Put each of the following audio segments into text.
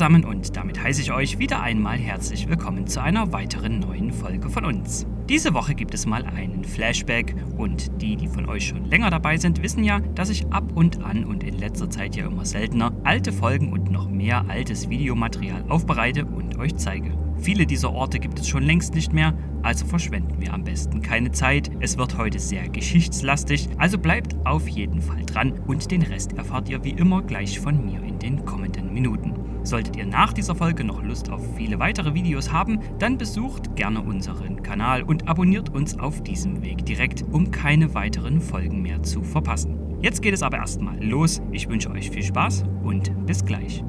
zusammen und damit heiße ich euch wieder einmal herzlich willkommen zu einer weiteren neuen Folge von uns. Diese Woche gibt es mal einen Flashback und die, die von euch schon länger dabei sind, wissen ja, dass ich ab und an und in letzter Zeit ja immer seltener alte Folgen und noch mehr altes Videomaterial aufbereite und euch zeige. Viele dieser Orte gibt es schon längst nicht mehr, also verschwenden wir am besten keine Zeit. Es wird heute sehr geschichtslastig, also bleibt auf jeden Fall dran und den Rest erfahrt ihr wie immer gleich von mir in den kommenden Minuten. Solltet ihr nach dieser Folge noch Lust auf viele weitere Videos haben, dann besucht gerne unseren Kanal und abonniert uns auf diesem Weg direkt, um keine weiteren Folgen mehr zu verpassen. Jetzt geht es aber erstmal los. Ich wünsche euch viel Spaß und bis gleich.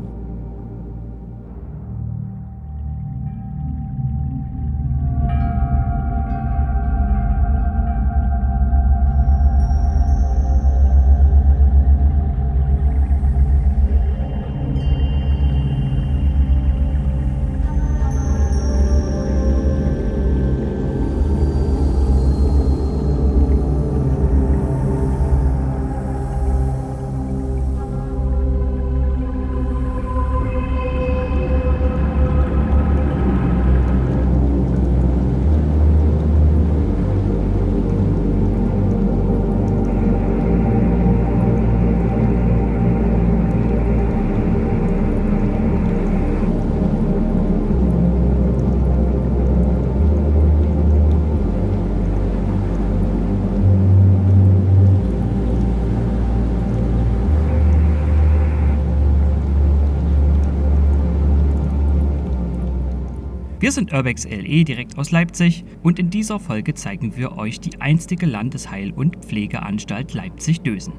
Wir sind Urbex LE direkt aus Leipzig und in dieser Folge zeigen wir euch die einstige Landesheil- und Pflegeanstalt Leipzig-Dösen.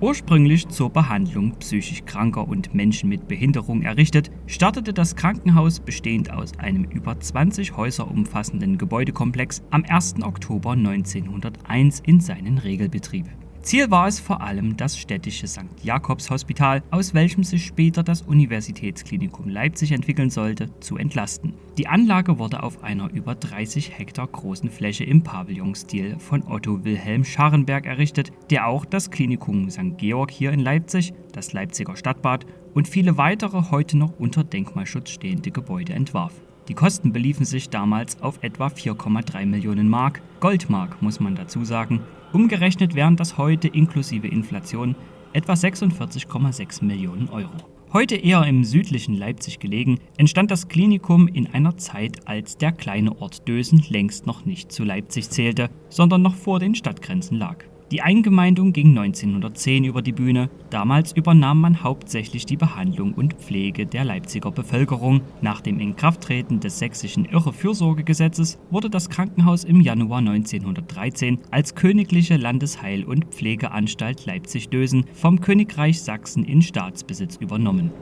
Ursprünglich zur Behandlung psychisch Kranker und Menschen mit Behinderung errichtet, startete das Krankenhaus bestehend aus einem über 20 Häuser umfassenden Gebäudekomplex am 1. Oktober 1901 in seinen Regelbetrieb. Ziel war es vor allem das städtische St. Jakobs Hospital, aus welchem sich später das Universitätsklinikum Leipzig entwickeln sollte, zu entlasten. Die Anlage wurde auf einer über 30 Hektar großen Fläche im Pavillonstil von Otto Wilhelm Scharrenberg errichtet, der auch das Klinikum St. Georg hier in Leipzig, das Leipziger Stadtbad und viele weitere heute noch unter Denkmalschutz stehende Gebäude entwarf. Die Kosten beliefen sich damals auf etwa 4,3 Millionen Mark, Goldmark muss man dazu sagen, Umgerechnet wären das heute inklusive Inflation etwa 46,6 Millionen Euro. Heute eher im südlichen Leipzig gelegen, entstand das Klinikum in einer Zeit, als der kleine Ort Dösen längst noch nicht zu Leipzig zählte, sondern noch vor den Stadtgrenzen lag. Die Eingemeindung ging 1910 über die Bühne. Damals übernahm man hauptsächlich die Behandlung und Pflege der Leipziger Bevölkerung. Nach dem Inkrafttreten des sächsischen Irrefürsorgegesetzes wurde das Krankenhaus im Januar 1913 als Königliche Landesheil- und Pflegeanstalt Leipzig-Dösen vom Königreich Sachsen in Staatsbesitz übernommen.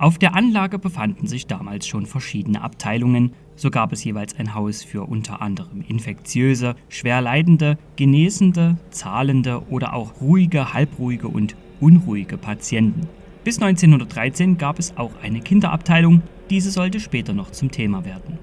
Auf der Anlage befanden sich damals schon verschiedene Abteilungen, so gab es jeweils ein Haus für unter anderem infektiöse, schwer leidende, genesende, zahlende oder auch ruhige, halbruhige und unruhige Patienten. Bis 1913 gab es auch eine Kinderabteilung, diese sollte später noch zum Thema werden.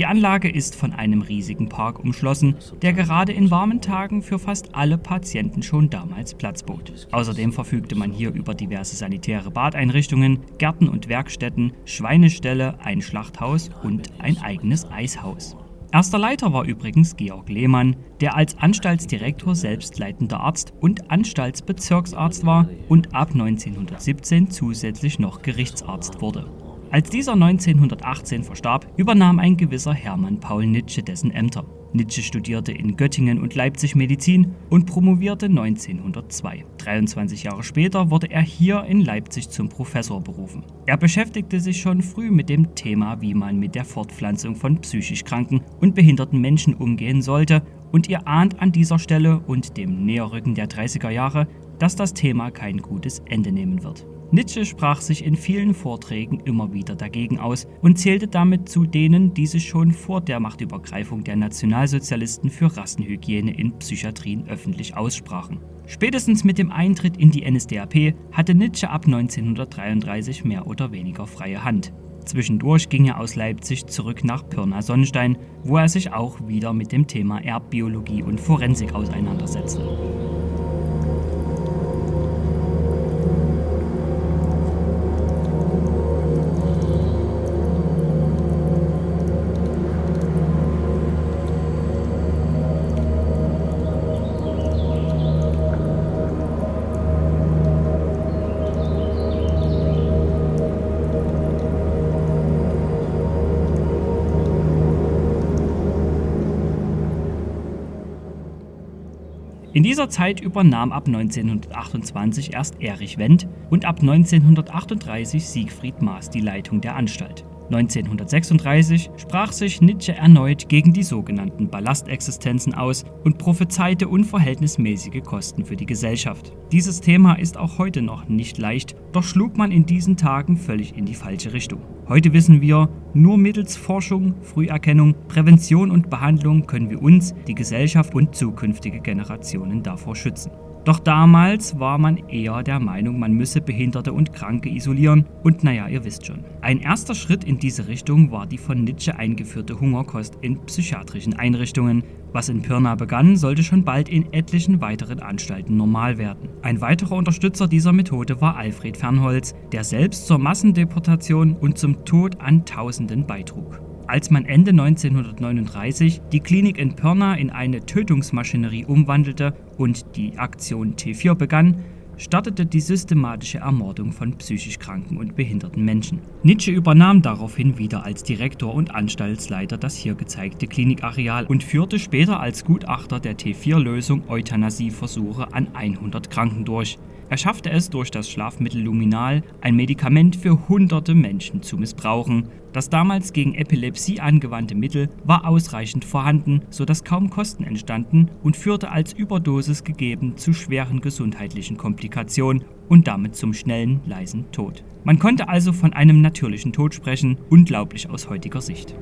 Die Anlage ist von einem riesigen Park umschlossen, der gerade in warmen Tagen für fast alle Patienten schon damals Platz bot. Außerdem verfügte man hier über diverse sanitäre Badeinrichtungen, Gärten und Werkstätten, Schweineställe, ein Schlachthaus und ein eigenes Eishaus. Erster Leiter war übrigens Georg Lehmann, der als Anstaltsdirektor selbstleitender Arzt und Anstaltsbezirksarzt war und ab 1917 zusätzlich noch Gerichtsarzt wurde. Als dieser 1918 verstarb, übernahm ein gewisser Hermann Paul Nitsche dessen Ämter. Nitsche studierte in Göttingen und Leipzig Medizin und promovierte 1902. 23 Jahre später wurde er hier in Leipzig zum Professor berufen. Er beschäftigte sich schon früh mit dem Thema, wie man mit der Fortpflanzung von psychisch kranken und behinderten Menschen umgehen sollte und ihr ahnt an dieser Stelle und dem Näherrücken der 30er Jahre, dass das Thema kein gutes Ende nehmen wird. Nietzsche sprach sich in vielen Vorträgen immer wieder dagegen aus und zählte damit zu denen, die sich schon vor der Machtübergreifung der Nationalsozialisten für Rassenhygiene in Psychiatrien öffentlich aussprachen. Spätestens mit dem Eintritt in die NSDAP hatte Nietzsche ab 1933 mehr oder weniger freie Hand. Zwischendurch ging er aus Leipzig zurück nach Pirna-Sonnenstein, wo er sich auch wieder mit dem Thema Erbbiologie und Forensik auseinandersetzte. In dieser Zeit übernahm ab 1928 erst Erich Wendt und ab 1938 Siegfried Maas die Leitung der Anstalt 1936 sprach sich Nietzsche erneut gegen die sogenannten Ballastexistenzen aus und prophezeite unverhältnismäßige Kosten für die Gesellschaft. Dieses Thema ist auch heute noch nicht leicht, doch schlug man in diesen Tagen völlig in die falsche Richtung. Heute wissen wir, nur mittels Forschung, Früherkennung, Prävention und Behandlung können wir uns, die Gesellschaft und zukünftige Generationen davor schützen. Doch damals war man eher der Meinung, man müsse Behinderte und Kranke isolieren und naja, ihr wisst schon. Ein erster Schritt in diese Richtung war die von Nietzsche eingeführte Hungerkost in psychiatrischen Einrichtungen. Was in Pirna begann, sollte schon bald in etlichen weiteren Anstalten normal werden. Ein weiterer Unterstützer dieser Methode war Alfred Fernholz, der selbst zur Massendeportation und zum Tod an Tausenden beitrug. Als man Ende 1939 die Klinik in Pirna in eine Tötungsmaschinerie umwandelte und die Aktion T4 begann, startete die systematische Ermordung von psychisch kranken und behinderten Menschen. Nietzsche übernahm daraufhin wieder als Direktor und Anstaltsleiter das hier gezeigte Klinikareal und führte später als Gutachter der T4-Lösung Euthanasieversuche an 100 Kranken durch. Er schaffte es durch das Schlafmittel Luminal, ein Medikament für hunderte Menschen zu missbrauchen. Das damals gegen Epilepsie angewandte Mittel war ausreichend vorhanden, sodass kaum Kosten entstanden und führte als Überdosis gegeben zu schweren gesundheitlichen Komplikationen und damit zum schnellen, leisen Tod. Man konnte also von einem natürlichen Tod sprechen, unglaublich aus heutiger Sicht.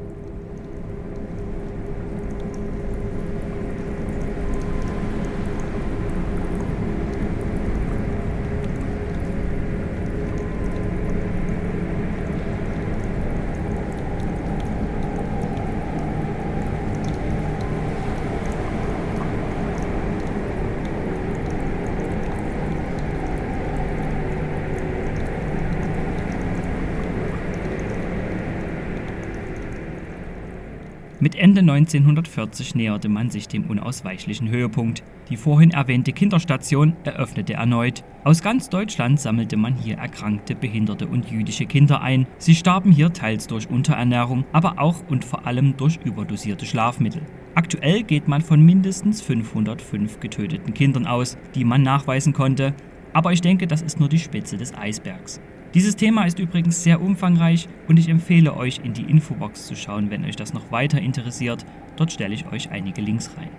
Ende 1940 näherte man sich dem unausweichlichen Höhepunkt. Die vorhin erwähnte Kinderstation eröffnete erneut. Aus ganz Deutschland sammelte man hier erkrankte, behinderte und jüdische Kinder ein. Sie starben hier teils durch Unterernährung, aber auch und vor allem durch überdosierte Schlafmittel. Aktuell geht man von mindestens 505 getöteten Kindern aus, die man nachweisen konnte. Aber ich denke, das ist nur die Spitze des Eisbergs. Dieses Thema ist übrigens sehr umfangreich und ich empfehle euch in die Infobox zu schauen, wenn euch das noch weiter interessiert. Dort stelle ich euch einige Links rein.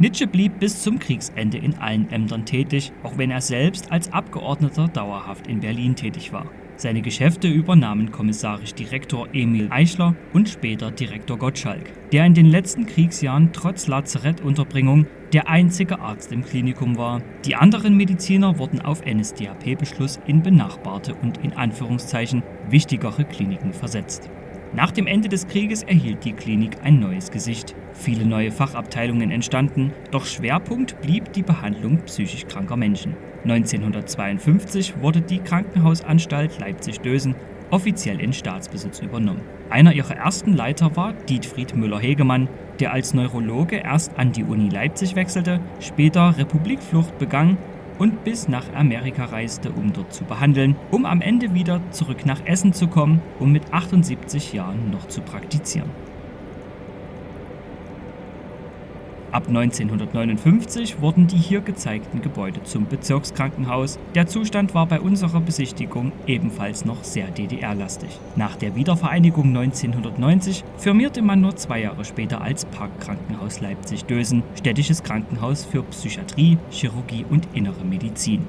Nietzsche blieb bis zum Kriegsende in allen Ämtern tätig, auch wenn er selbst als Abgeordneter dauerhaft in Berlin tätig war. Seine Geschäfte übernahmen kommissarisch Direktor Emil Eichler und später Direktor Gottschalk, der in den letzten Kriegsjahren trotz Lazarettunterbringung der einzige Arzt im Klinikum war. Die anderen Mediziner wurden auf NSDAP-Beschluss in benachbarte und in Anführungszeichen wichtigere Kliniken versetzt. Nach dem Ende des Krieges erhielt die Klinik ein neues Gesicht. Viele neue Fachabteilungen entstanden, doch Schwerpunkt blieb die Behandlung psychisch kranker Menschen. 1952 wurde die Krankenhausanstalt Leipzig-Dösen offiziell in Staatsbesitz übernommen. Einer ihrer ersten Leiter war Dietfried Müller-Hegemann, der als Neurologe erst an die Uni Leipzig wechselte, später Republikflucht begann und bis nach Amerika reiste, um dort zu behandeln, um am Ende wieder zurück nach Essen zu kommen, um mit 78 Jahren noch zu praktizieren. Ab 1959 wurden die hier gezeigten Gebäude zum Bezirkskrankenhaus. Der Zustand war bei unserer Besichtigung ebenfalls noch sehr DDR-lastig. Nach der Wiedervereinigung 1990 firmierte man nur zwei Jahre später als Parkkrankenhaus Leipzig-Dösen, städtisches Krankenhaus für Psychiatrie, Chirurgie und Innere Medizin.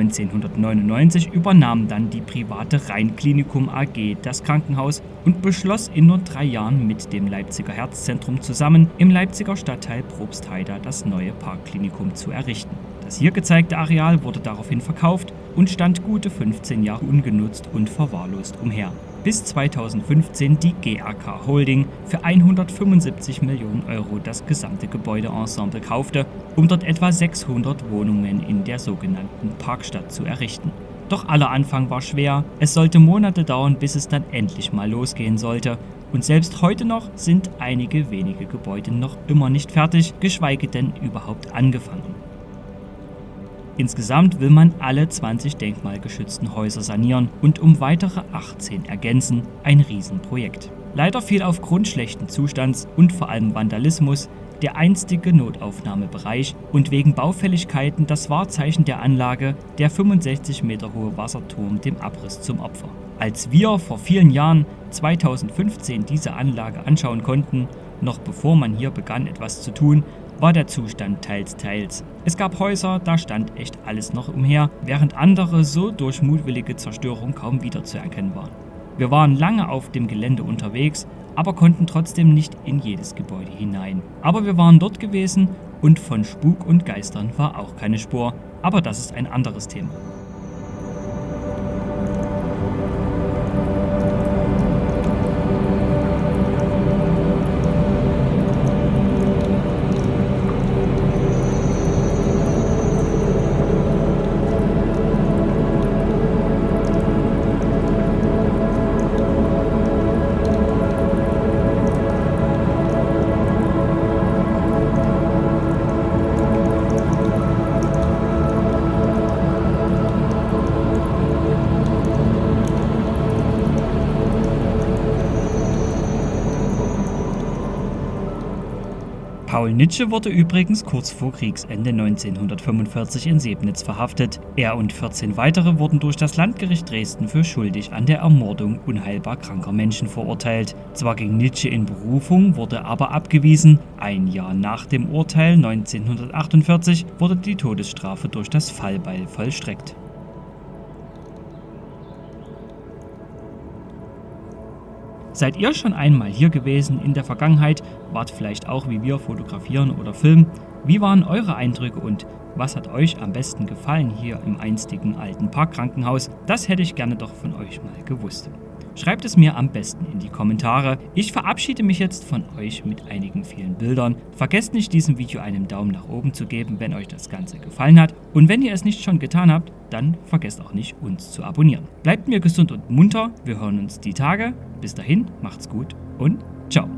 1999 übernahm dann die private Rheinklinikum AG das Krankenhaus und beschloss in nur drei Jahren mit dem Leipziger Herzzentrum zusammen im Leipziger Stadtteil Probstheida das neue Parkklinikum zu errichten. Das hier gezeigte Areal wurde daraufhin verkauft und stand gute 15 Jahre ungenutzt und verwahrlost umher bis 2015 die GAK Holding für 175 Millionen Euro das gesamte Gebäudeensemble kaufte, um dort etwa 600 Wohnungen in der sogenannten Parkstadt zu errichten. Doch aller Anfang war schwer, es sollte Monate dauern, bis es dann endlich mal losgehen sollte. Und selbst heute noch sind einige wenige Gebäude noch immer nicht fertig, geschweige denn überhaupt angefangen. Insgesamt will man alle 20 denkmalgeschützten Häuser sanieren und um weitere 18 ergänzen, ein Riesenprojekt. Leider fiel aufgrund schlechten Zustands und vor allem Vandalismus der einstige Notaufnahmebereich und wegen Baufälligkeiten das Wahrzeichen der Anlage, der 65 Meter hohe Wasserturm, dem Abriss zum Opfer. Als wir vor vielen Jahren 2015 diese Anlage anschauen konnten, noch bevor man hier begann etwas zu tun, war der Zustand teils teils. Es gab Häuser, da stand echt alles noch umher, während andere so durch mutwillige Zerstörung kaum wiederzuerkennen waren. Wir waren lange auf dem Gelände unterwegs, aber konnten trotzdem nicht in jedes Gebäude hinein. Aber wir waren dort gewesen und von Spuk und Geistern war auch keine Spur, aber das ist ein anderes Thema. Paul Nitsche wurde übrigens kurz vor Kriegsende 1945 in Sebnitz verhaftet. Er und 14 weitere wurden durch das Landgericht Dresden für schuldig an der Ermordung unheilbar kranker Menschen verurteilt. Zwar ging Nitsche in Berufung, wurde aber abgewiesen. Ein Jahr nach dem Urteil 1948 wurde die Todesstrafe durch das Fallbeil vollstreckt. Seid ihr schon einmal hier gewesen in der Vergangenheit? Wart vielleicht auch wie wir fotografieren oder filmen? Wie waren eure Eindrücke und was hat euch am besten gefallen hier im einstigen alten Parkkrankenhaus? Das hätte ich gerne doch von euch mal gewusst. Schreibt es mir am besten in die Kommentare. Ich verabschiede mich jetzt von euch mit einigen vielen Bildern. Vergesst nicht, diesem Video einen Daumen nach oben zu geben, wenn euch das Ganze gefallen hat. Und wenn ihr es nicht schon getan habt, dann vergesst auch nicht, uns zu abonnieren. Bleibt mir gesund und munter. Wir hören uns die Tage. Bis dahin, macht's gut und ciao.